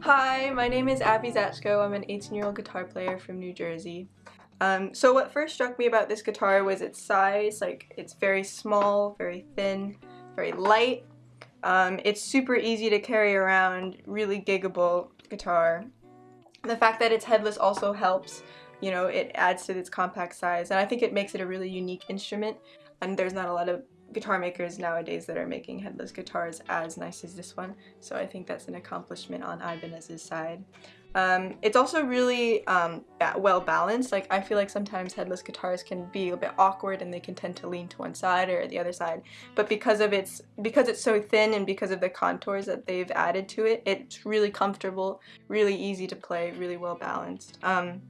Hi, my name is Abby Zatchko. I'm an 18-year-old guitar player from New Jersey. Um, so what first struck me about this guitar was its size. Like, it's very small, very thin, very light. Um, it's super easy to carry around, really giggable guitar. The fact that it's headless also helps. You know, it adds to its compact size, and I think it makes it a really unique instrument. And there's not a lot of guitar makers nowadays that are making headless guitars as nice as this one, so I think that's an accomplishment on Ibanez's side. Um, it's also really um, well balanced. Like I feel like sometimes headless guitars can be a bit awkward and they can tend to lean to one side or the other side. But because of its because it's so thin and because of the contours that they've added to it, it's really comfortable, really easy to play, really well balanced. Um,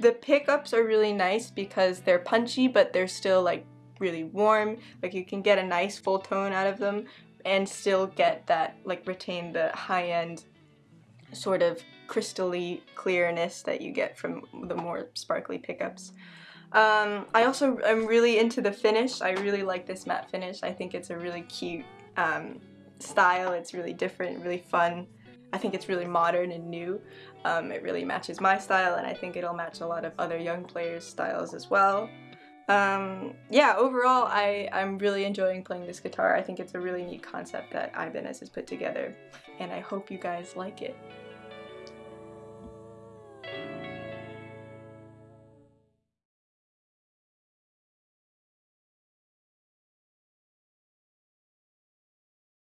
the pickups are really nice because they're punchy but they're still like really warm. Like you can get a nice full tone out of them and still get that, like retain the high-end sort of crystally clearness that you get from the more sparkly pickups. Um, I also am really into the finish. I really like this matte finish. I think it's a really cute um, style. It's really different, really fun. I think it's really modern and new. Um, it really matches my style and I think it'll match a lot of other young players' styles as well. Um, yeah, overall, I, I'm really enjoying playing this guitar. I think it's a really neat concept that Ibanez has put together, and I hope you guys like it.